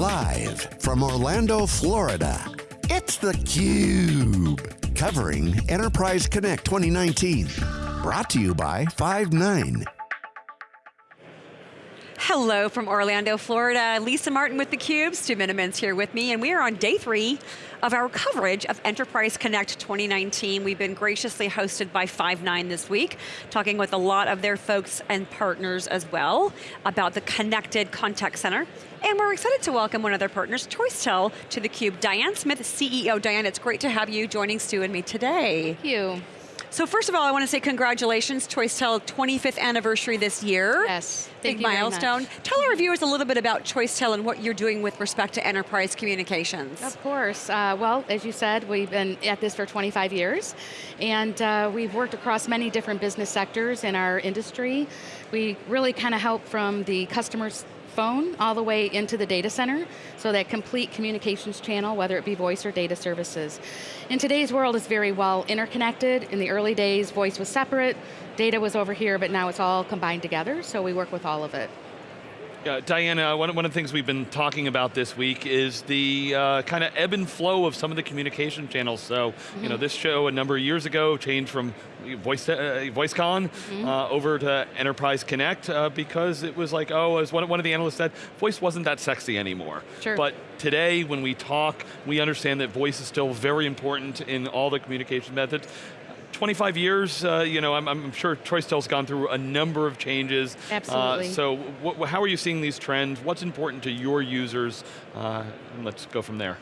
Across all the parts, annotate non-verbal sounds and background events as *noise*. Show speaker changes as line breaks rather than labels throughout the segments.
Live from Orlando, Florida, it's theCUBE. Covering Enterprise Connect 2019. Brought to you by Five9.
Hello from Orlando, Florida. Lisa Martin with theCUBE, Stu Miniman's here with me, and we are on day three of our coverage of Enterprise Connect 2019. We've been graciously hosted by Five9 this week, talking with a lot of their folks and partners as well about the connected contact center. And we're excited to welcome one of their partners, ChoiceTel, to theCUBE. Diane Smith, CEO. Diane, it's great to have you joining Stu and me today.
Thank you.
So first of all, I want to say congratulations, ChoiceTel 25th anniversary this year.
Yes,
Big milestone. Tell our viewers a little bit about ChoiceTel and what you're doing with respect to enterprise communications.
Of course. Uh, well, as you said, we've been at this for 25 years, and uh, we've worked across many different business sectors in our industry. We really kind of help from the customer's phone all the way into the data center, so that complete communications channel, whether it be voice or data services. In today's world, it's very well interconnected. In the early days, voice was separate, data was over here, but now it's all combined together, so we work with all of it.
Uh, Diana, one, one of the things we've been talking about this week is the uh, kind of ebb and flow of some of the communication channels. So, mm -hmm. you know, mm-hmm. this show a number of years ago changed from Voice, uh, VoiceCon mm -hmm. over to Enterprise Connect uh, because it was like, oh, as one, one of the analysts said, voice wasn't that sexy anymore.
Sure.
But today, when we talk, we understand that voice is still very important in all the communication methods. 25 years, uh, you know, I'm, I'm sure ChoiceTel's gone through a number of changes.
Absolutely.
Uh, so how are you seeing these trends? What's important to your users? Uh, let's go from there.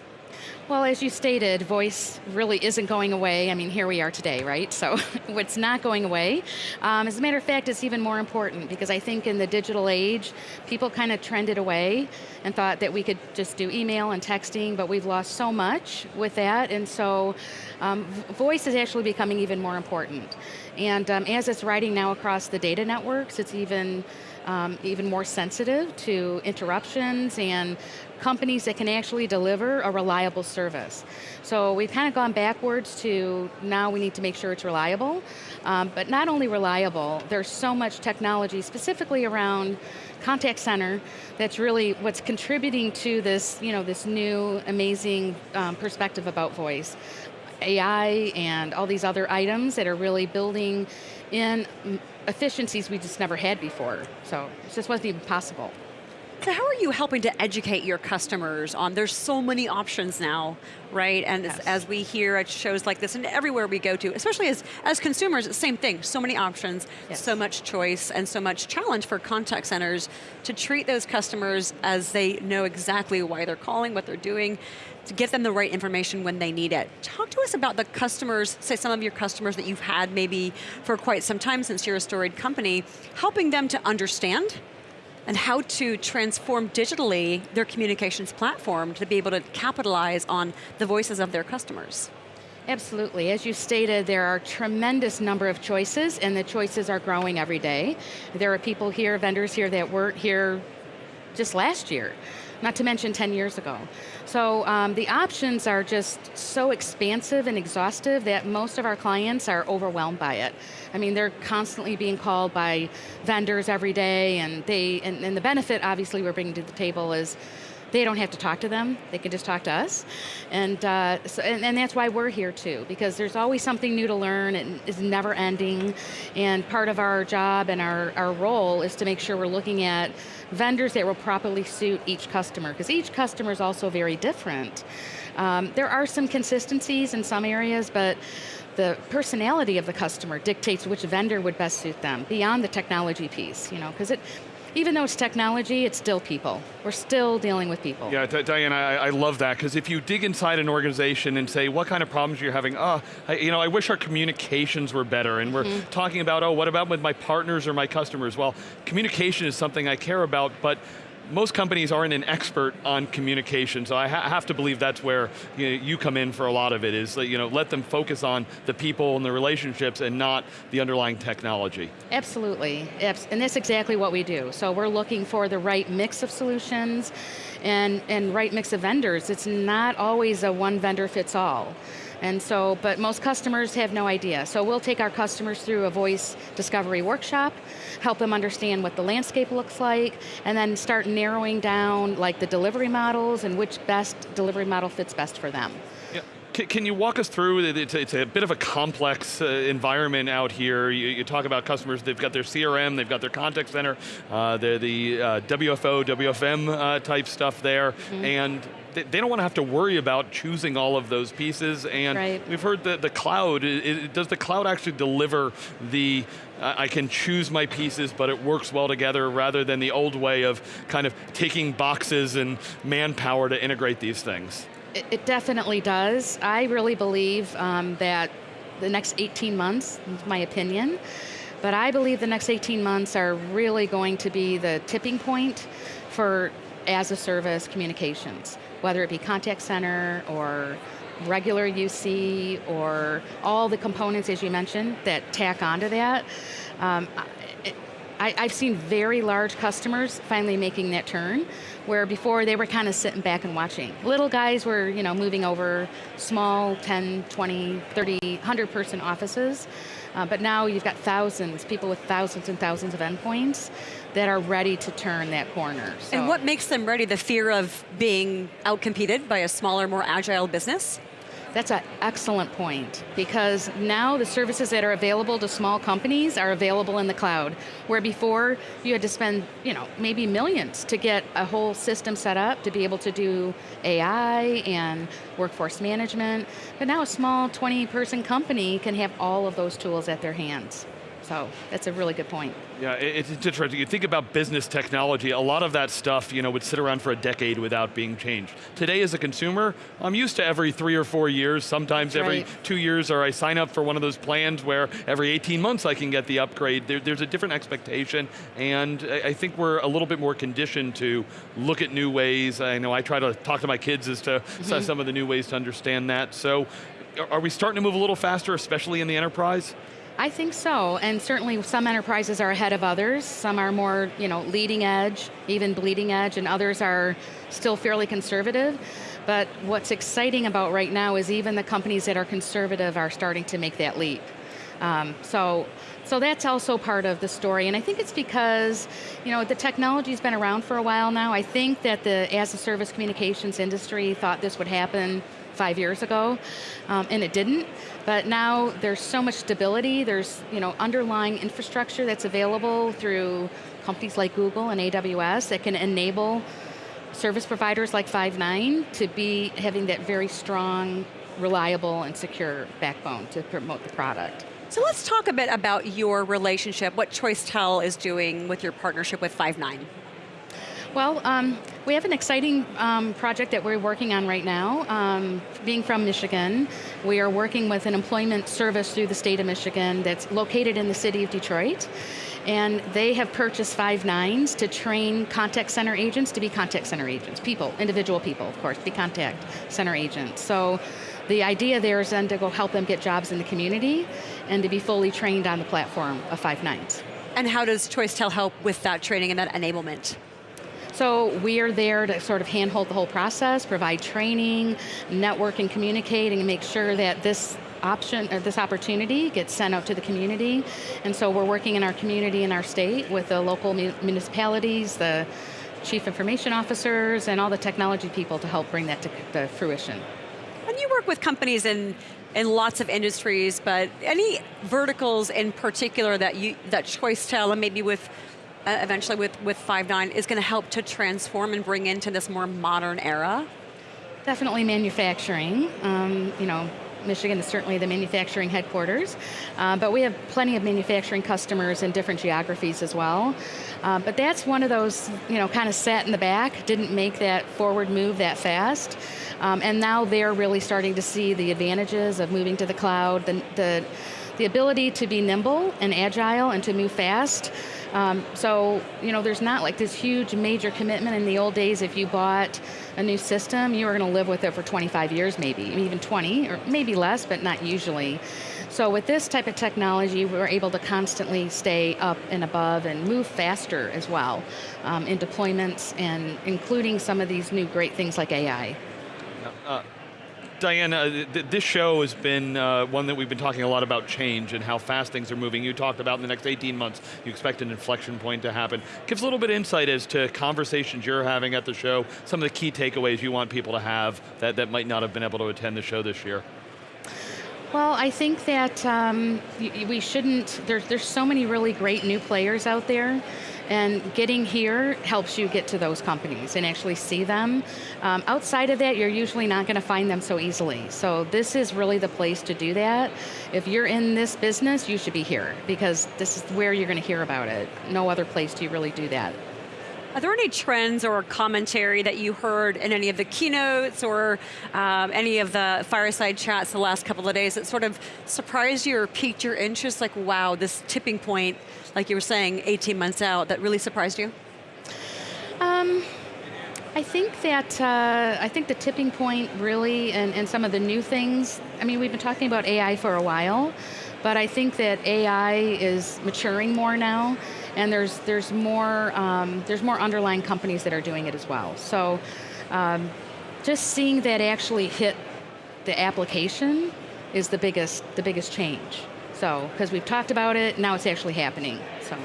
Well, as you stated, voice really isn't going away. I mean, here we are today, right? So *laughs* it's not going away. Um, as a matter of fact, it's even more important because I think in the digital age, people kind of trended away and thought that we could just do email and texting, but we've lost so much with that, and so um, voice is actually becoming even more important. And um, as it's riding now across the data networks, it's even um, even more sensitive to interruptions and companies that can actually deliver a reliable service. So we've kind of gone backwards to now we need to make sure it's reliable, um, but not only reliable, there's so much technology specifically around contact center that's really what's contributing to this, you know, this new amazing um, perspective about voice. AI and all these other items that are really building in efficiencies we just never had before. So it just wasn't even possible.
So how are you helping to educate your customers on, there's so many options now, right? And yes. as, as, we hear at shows like this and everywhere we go to, especially as, as consumers, same thing, so many options, yes. so much choice, and so much challenge for contact centers to treat those customers as they know exactly why they're calling, what they're doing, to get them the right information when they need it. Talk to us about the customers, say some of your customers that you've had maybe for quite some time since you're a storied company, helping them to understand and how to transform digitally their communications platform to be able to capitalize on the voices of their customers.
Absolutely, as you stated, there are tremendous number of choices and the choices are growing every day. There are people here, vendors here that weren't here just last year not to mention 10 years ago. So um, the options are just so expansive and exhaustive that most of our clients are overwhelmed by it. I mean, they're constantly being called by vendors every day and they, and, and the benefit obviously we're bringing to the table is they don't have to talk to them, they can just talk to us. And, uh, so, and, and, that's why we're here too, because there's always something new to learn, it is never ending, and part of our job and our, our role is to make sure we're looking at vendors that will properly suit each customer, because each customer is also very different. Um, there are some consistencies in some areas, but the personality of the customer dictates which vendor would best suit them, beyond the technology piece, you know, because it, even though it's technology, it's still people. We're still dealing with people.
Yeah, Diane, I, I, love that, because if you dig inside an organization and say, what kind of problems you're having, oh, I, you know, I wish our communications were better, and we're mm -hmm. talking about, oh, what about with my partners or my customers? Well, communication is something I care about, but most companies aren't an expert on communication, so I ha have to believe that's where you, know, you, come in for a lot of it, is you know, let them focus on the people and the relationships and not the underlying technology.
Absolutely, and that's exactly what we do. So we're looking for the right mix of solutions and, and right mix of vendors. It's not always a one vendor fits all. And so, but most customers have no idea. So we'll take our customers through a voice discovery workshop, help them understand what the landscape looks like, and then start narrowing down like the delivery models and which best delivery model fits best for them.
Yeah. Can, you walk us through, it's a, it's a bit of a complex uh, environment out here. You, you, talk about customers, they've got their CRM, they've got their contact center, uh, the, the uh, WFO, WFM uh, type stuff there, mm -hmm. and they, they don't want to have to worry about choosing all of those pieces, and
right.
we've heard that the cloud, it, it, does the cloud actually deliver the, I can choose my pieces, but it works well together, rather than the old way of kind of taking boxes and manpower to integrate these things?
It, it definitely does. I really believe um, that the next 18 months, my opinion, but I believe the next 18 months are really going to be the tipping point for as a service communications whether it be contact center or regular UC or all the components, as you mentioned, that tack onto that. Um, I, have seen very large customers finally making that turn, where before they were kind of sitting back and watching. Little guys were you know, moving over small 10, 20, 30, 100 person offices, uh, but now you've got thousands, people with thousands and thousands of endpoints that are ready to turn that corner.
So. And what makes them ready? The fear of being outcompeted by a smaller, more agile business?
That's an excellent point because now the services that are available to small companies are available in the cloud, where before you had to spend, you know, maybe millions to get a whole system set up to be able to do AI and workforce management. But now a small 20 person company can have all of those tools at their hands. So that's a really good point.
Yeah, it's interesting. You think about business technology, a lot of that stuff you know, would sit around for a decade without being changed. Today as a consumer, I'm used to every three or four years, sometimes
that's
every
right.
two years, or I sign up for one of those plans where every 18 months I can get the upgrade. There, there's a different expectation, and I think we're a little bit more conditioned to look at new ways. I know I try to talk to my kids as to mm -hmm. some of the new ways to understand that. So, are we starting to move a little faster, especially in the enterprise?
I think so, and certainly some enterprises are ahead of others. Some are more you know, leading edge, even bleeding edge, and others are still fairly conservative. But what's exciting about right now is even the companies that are conservative are starting to make that leap. Um, so, so that's also part of the story, and I think it's because you know the technology's been around for a while now. I think that the as-a-service communications industry thought this would happen five years ago, um, and it didn't. But now there's so much stability, there's you know, underlying infrastructure that's available through companies like Google and AWS that can enable service providers like Five9 to be having that very strong, reliable, and secure backbone to promote the product.
So let's talk a bit about your relationship, what ChoiceTel is doing with your partnership with Five9.
Well, um, we have an exciting um, project that we're working on right now. Um, being from Michigan, we are working with an employment service through the state of Michigan that's located in the city of Detroit. And they have purchased Five9s to train contact center agents to be contact center agents. People, individual people, of course, be contact center agents. So the idea there is then to go help them get jobs in the community and to be fully trained on the platform of Five9s.
And how does Choice ChoiceTel help with that training and that enablement?
So we are there to sort of handhold the whole process, provide training, network and communicate, and make sure that this option or this opportunity gets sent out to the community. And so we're working in our community in our state with the local municipalities, the chief information officers, and all the technology people to help bring that to, to fruition.
And you work with companies in in lots of industries, but any verticals in particular that you that ChoiceTel and maybe with uh, eventually with, with Five9 is going to help to transform and bring into this more modern era?
Definitely manufacturing. Um, you know, Michigan is certainly the manufacturing headquarters, uh, but we have plenty of manufacturing customers in different geographies as well. Uh, but that's one of those, you know, kind of sat in the back, didn't make that forward move that fast. Um, and now they're really starting to see the advantages of moving to the cloud, the, the, the ability to be nimble and agile and to move fast. Um, so, you know, there's not like this huge major commitment in the old days if you bought a new system, you were going to live with it for 25 years maybe, even 20, or maybe less, but not usually. So with this type of technology, we're able to constantly stay up and above and move faster as well um, in deployments and including some of these new great things like AI.
Uh, th this show has been uh, one that we've been talking a lot about change and how fast things are moving. You talked about in the next 18 months, you expect an inflection point to happen. Give us a little bit of insight as to conversations you're having at the show, some of the key takeaways you want people to have that, that might not have been able to attend the show this year.
Well, I think that um, we shouldn't, there's, there's so many really great new players out there, and getting here helps you get to those companies and actually see them. Um, outside of that, you're usually not going to find them so easily. So this is really the place to do that. If you're in this business, you should be here, because this is where you're going to hear about it. No other place do you really do that.
Are there any trends or commentary that you heard in any of the keynotes or um, any of the fireside chats the last couple of days that sort of surprised you or piqued your interest? Like, wow, this tipping point, like you were saying, 18 months out, that really surprised you?
Um, I think that, uh, I think the tipping point really, and, and some of the new things, I mean, we've been talking about AI for a while, but I think that AI is maturing more now and there's there's more um, there's more underlying companies that are doing it as well. So um, just seeing that actually hit the application is the biggest the biggest change. So because we've talked about it, now it's actually happening. So.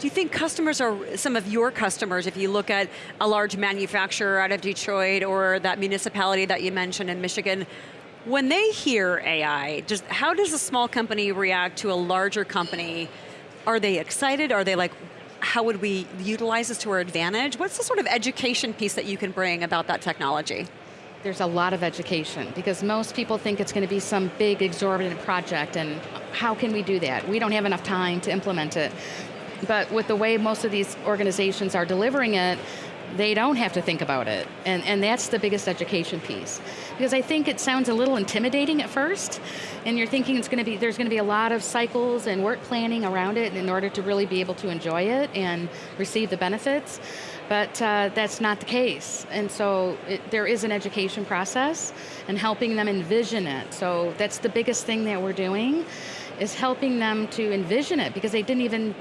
Do you think customers are, some of your customers, if you look at a large manufacturer out of Detroit or that municipality that you mentioned in Michigan, when they hear AI, just how does a small company react to a larger company are they excited? Are they like, how would we utilize this to our advantage? What's the sort of education piece that you can bring about that technology?
There's a lot of education because most people think it's going to be some big exorbitant project and how can we do that? We don't have enough time to implement it. But with the way most of these organizations are delivering it, they don't have to think about it. And, and that's the biggest education piece. Because I think it sounds a little intimidating at first, and you're thinking it's going to be, there's going to be a lot of cycles and work planning around it in order to really be able to enjoy it and receive the benefits. But uh, that's not the case. And so it, there is an education process and helping them envision it. So that's the biggest thing that we're doing is helping them to envision it because they didn't even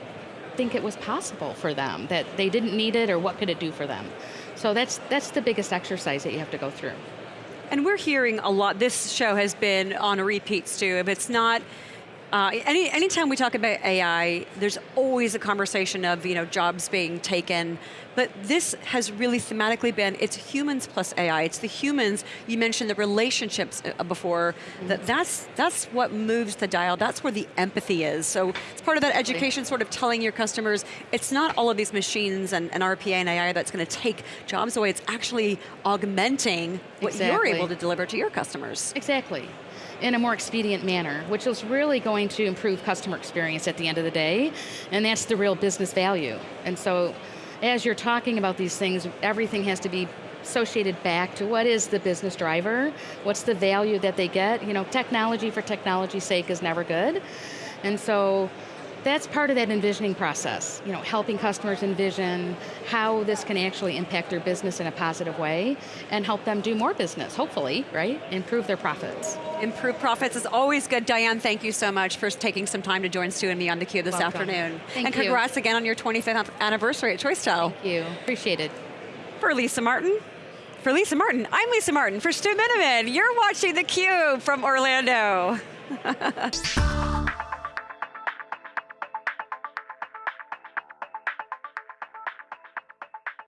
think it was possible for them, that they didn't need it or what could it do for them. So that's, that's the biggest exercise that you have to go through.
And we're hearing a lot, this show has been on a repeat, Stu, if it's not uh, any anytime we talk about AI, there's always a conversation of you know jobs being taken, but this has really thematically been it's humans plus AI. It's the humans. You mentioned the relationships uh, before. That that's that's what moves the dial. That's where the empathy is. So it's part of that education, sort of telling your customers it's not all of these machines and, and RPA and AI that's going to take jobs away. It's actually augmenting what exactly. you're able to deliver to your customers.
Exactly in a more expedient manner, which is really going to improve customer experience at the end of the day, and that's the real business value. And so, as you're talking about these things, everything has to be associated back to what is the business driver, what's the value that they get. You know, technology for technology's sake is never good. And so, that's part of that envisioning process, you know, helping customers envision how this can actually impact their business in a positive way and help them do more business, hopefully, right? Improve their profits.
Improve profits is always good. Diane, thank you so much for taking some time to join Stu and me on theCUBE this
Welcome.
afternoon.
Thank
and congrats
you.
again on your 25th anniversary at ChoiceTel.
Thank you, appreciate it.
For Lisa Martin, for Lisa Martin, I'm Lisa Martin. For Stu Miniman, you're watching theCUBE from Orlando. *laughs*